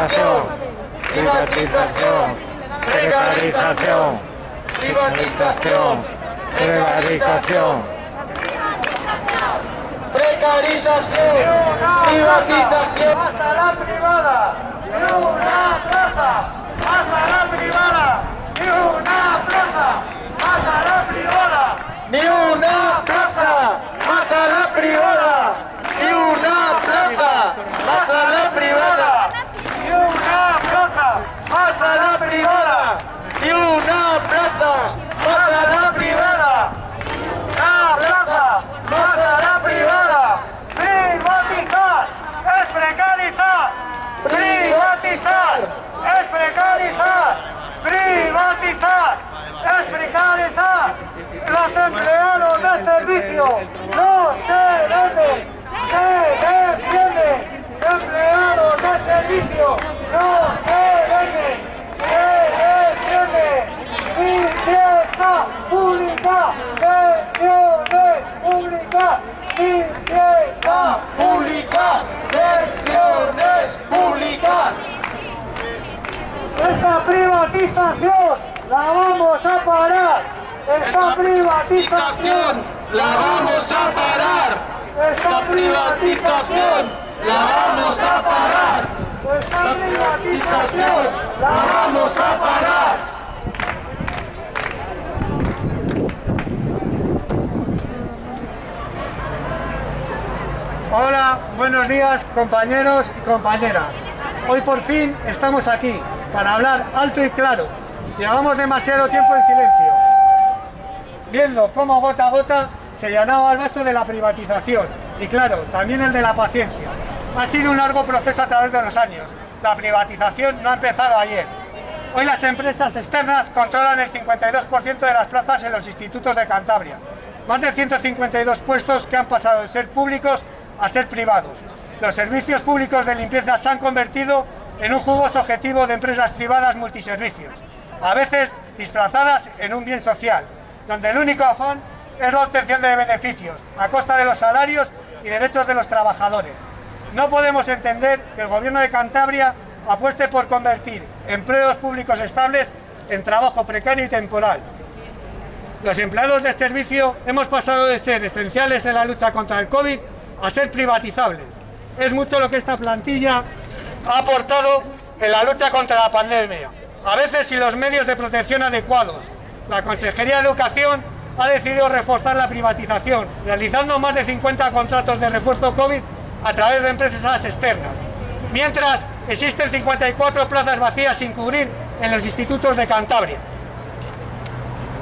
Privatización. Privatización. Precarización. Privatización. Privatización. Precarización. Privatización. ¡Hasta la privada! ¡Ni una plaza! ¡Hasta la privada! ¡Ni una plaza! ¡Hasta la privada! Ni una plaza más a la privada. Ni una plaza más a la privada. ¡Ni una plaza! Más a la privada. Ni una plaza más a la privada. ¡Una plaza! Más a la privada. ¡Privatizar! ¡Es precarizar! ¡Privatizar! ¡Es precarizar! ¡Privatizar! ¡Es precarizar! ¡Los empleados de servicio no se venden! ¡Se defienden! ¡Empleados de servicio no se venden! ¡Se defienden! ¡Limpieza pública! ¡Pensiones públicas! ¡Limpieza Pública. Pensiones públicas. Esta privatización la vamos a parar. Esta privatización la vamos a parar. Esta privatización la vamos a parar. Esta Privatización la vamos a parar. Hola, buenos días compañeros y compañeras. Hoy por fin estamos aquí para hablar alto y claro. Llevamos demasiado tiempo en silencio, viendo cómo gota a gota se llenaba el vaso de la privatización y claro, también el de la paciencia. Ha sido un largo proceso a través de los años. La privatización no ha empezado ayer. Hoy las empresas externas controlan el 52% de las plazas en los institutos de Cantabria. Más de 152 puestos que han pasado de ser públicos a ser privados. Los servicios públicos de limpieza se han convertido en un jugoso objetivo de empresas privadas multiservicios, a veces disfrazadas en un bien social, donde el único afán es la obtención de beneficios a costa de los salarios y derechos de los trabajadores. No podemos entender que el gobierno de Cantabria apueste por convertir empleos públicos estables en trabajo precario y temporal. Los empleados de servicio hemos pasado de ser esenciales en la lucha contra el COVID a ser privatizables. Es mucho lo que esta plantilla ha aportado en la lucha contra la pandemia, a veces sin los medios de protección adecuados. La Consejería de Educación ha decidido reforzar la privatización, realizando más de 50 contratos de refuerzo COVID a través de empresas externas, mientras existen 54 plazas vacías sin cubrir en los institutos de Cantabria.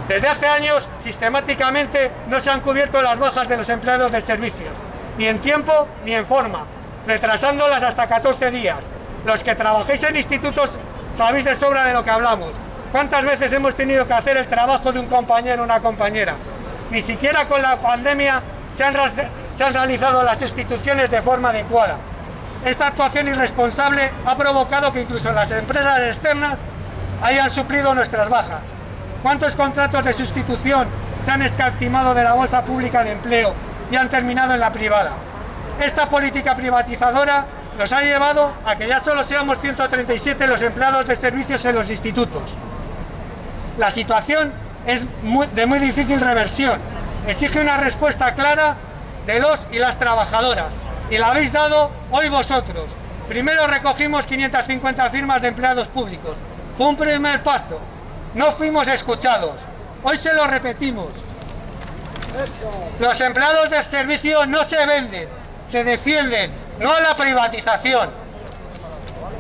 Desde hace años, sistemáticamente, no se han cubierto las bajas de los empleados de servicios, ni en tiempo ni en forma, retrasándolas hasta 14 días. Los que trabajéis en institutos sabéis de sobra de lo que hablamos. ¿Cuántas veces hemos tenido que hacer el trabajo de un compañero o una compañera? Ni siquiera con la pandemia se han, realizado las sustituciones de forma adecuada. Esta actuación irresponsable ha provocado que incluso las empresas externas hayan suplido nuestras bajas. ¿Cuántos contratos de sustitución se han escatimado de la bolsa pública de empleo y han terminado en la privada? Esta política privatizadora nos ha llevado a que ya solo seamos 137 los empleados de servicios en los institutos. La situación es muy, de muy difícil reversión. Exige una respuesta clara de los y las trabajadoras. Y la habéis dado hoy vosotros. Primero recogimos 550 firmas de empleados públicos. Fue un primer paso. No fuimos escuchados. Hoy se lo repetimos. Los empleados del servicio no se venden, se defienden, no a la privatización.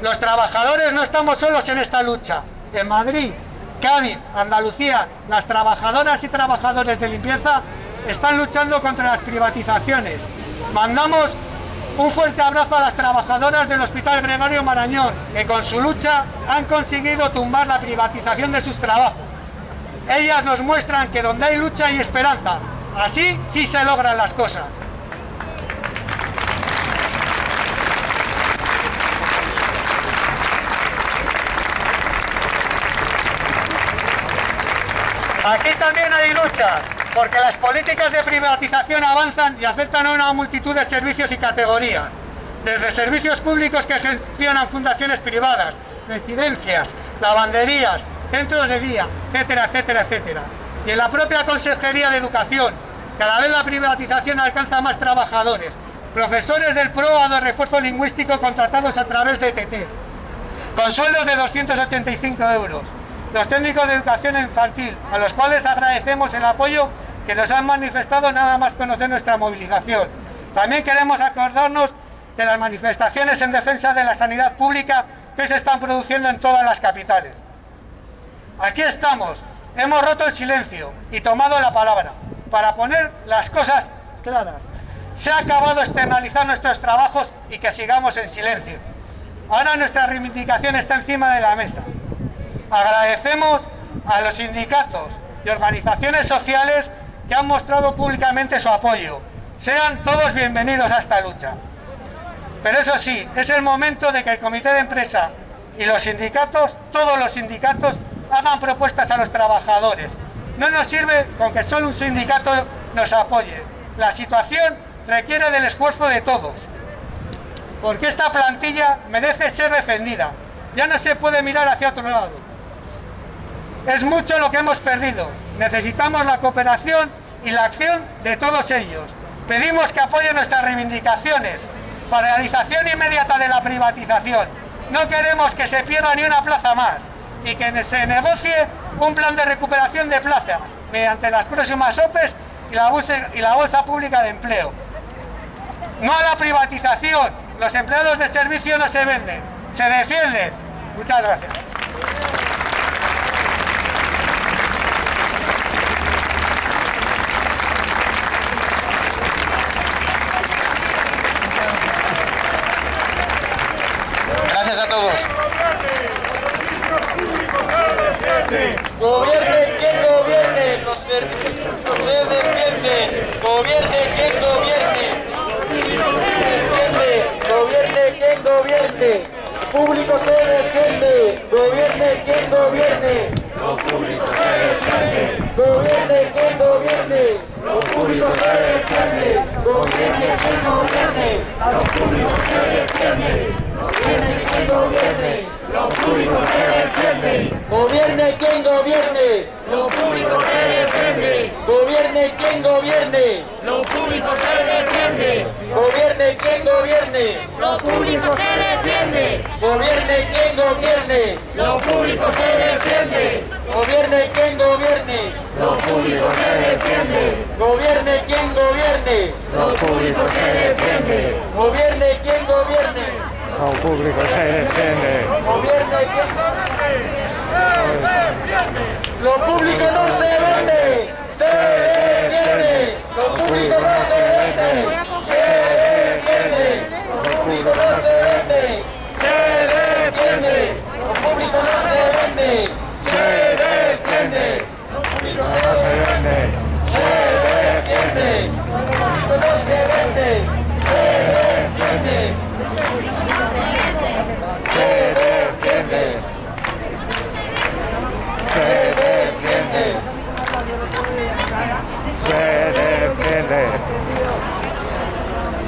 Los trabajadores no estamos solos en esta lucha. En Madrid, Cádiz, Andalucía, las trabajadoras y trabajadores de limpieza están luchando contra las privatizaciones. Mandamos un fuerte abrazo a las trabajadoras del Hospital Gregorio Marañón, que con su lucha han conseguido tumbar la privatización de sus trabajos. Ellas nos muestran que donde hay lucha hay esperanza. Así sí se logran las cosas. Aquí también hay luchas, porque las políticas de privatización avanzan y afectan a una multitud de servicios y categorías. desde servicios públicos que gestionan fundaciones privadas, residencias, lavanderías, centros de día, etcétera, etcétera, etcétera. Y en la propia Consejería de Educación, cada vez la privatización alcanza más trabajadores, profesores del PROA de refuerzo lingüístico contratados a través de TTs, con sueldos de 285 euros. Los técnicos de educación infantil, a los cuales agradecemos el apoyo que nos han manifestado nada más conocer nuestra movilización. También queremos acordarnos de las manifestaciones en defensa de la sanidad pública que se están produciendo en todas las capitales. Aquí estamos, hemos roto el silencio y tomado la palabra para poner las cosas claras. Se ha acabado externalizar nuestros trabajos y que sigamos en silencio. Ahora nuestra reivindicación está encima de la mesa. Agradecemos a los sindicatos y organizaciones sociales que han mostrado públicamente su apoyo. Sean todos bienvenidos a esta lucha. Pero eso sí, es el momento de que el comité de empresa y los sindicatos, todos los sindicatos, hagan propuestas a los trabajadores. No nos sirve con que solo un sindicato nos apoye. La situación requiere del esfuerzo de todos. Porque esta plantilla merece ser defendida. Ya no se puede mirar hacia otro lado. Es mucho lo que hemos perdido. Necesitamos la cooperación y la acción de todos ellos. Pedimos que apoyen nuestras reivindicaciones. Paralización inmediata de la privatización. No queremos que se pierda ni una plaza más y que se negocie un plan de recuperación de plazas mediante las próximas OPEs y la, y la Bolsa Pública de Empleo. No a la privatización. Los empleados de servicio no se venden, se defienden. Muchas gracias. Gracias a todos. Gobierne quien gobierne, los servicios públicos se defienden. Gobierne quien gobierne. Gobierne quien gobierne. Público se defiende. Gobierne quien gobierne. Gobierne quien gobierne. Los públicos se defiende. Gobierne quien gobierne. Gobierne quien gobierne. Lo público se defiende, Gobierne quien gobierne. lo público se defiende, Gobierne quien gobierne. lo público se defiende, Gobierne quien gobierne. lo público se defiende, Gobierne quien gobierne. lo público se defiende, Gobierne quien gobierne. lo público se defiende, Gobierne quien gobierne. lo público se defiende, Gobierne quien gobierne. Lo público se defiende. Gobierne quien Lo público no se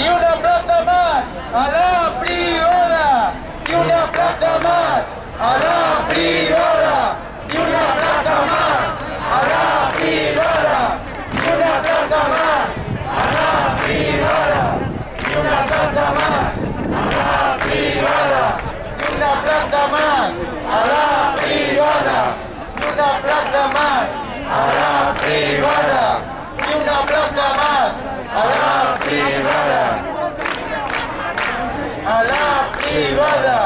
Ni una plaza más a la privada. Ni una plaza más a la privada. Ni una plaza más a la privada. Ni una plaza más a la privada. Ni una plaza más a la privada. Ni una plaza más a la privada. Ni una plaza más a la privada. Ni una plaza más a la privada. A la privada.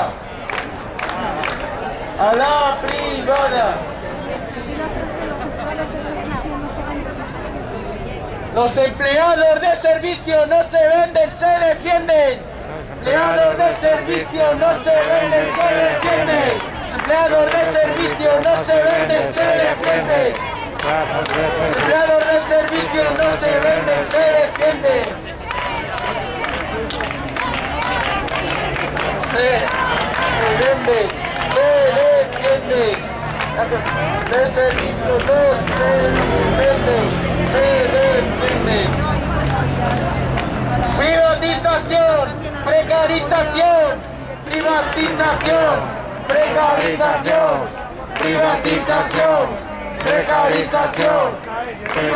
A la privada. Los empleados de servicio no se venden, se defienden. Empleados de servicio no se venden, se defienden. Empleados de servicio no se venden, se defienden. Empleados de servicio no se venden, se defienden. Se vende, se defiende. De servicio no se vende, se. Privatización. Precarización, privatización, precarización, privatización, precarización, privatización,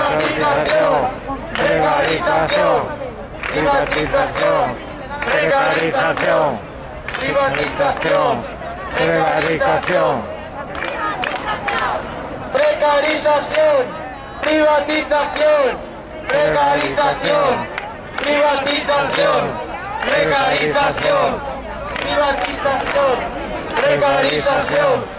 precarización, privatización, Precarización. privatización, precarización, precarización, privatización, precarización, privatización, precarización, privatización, precarización,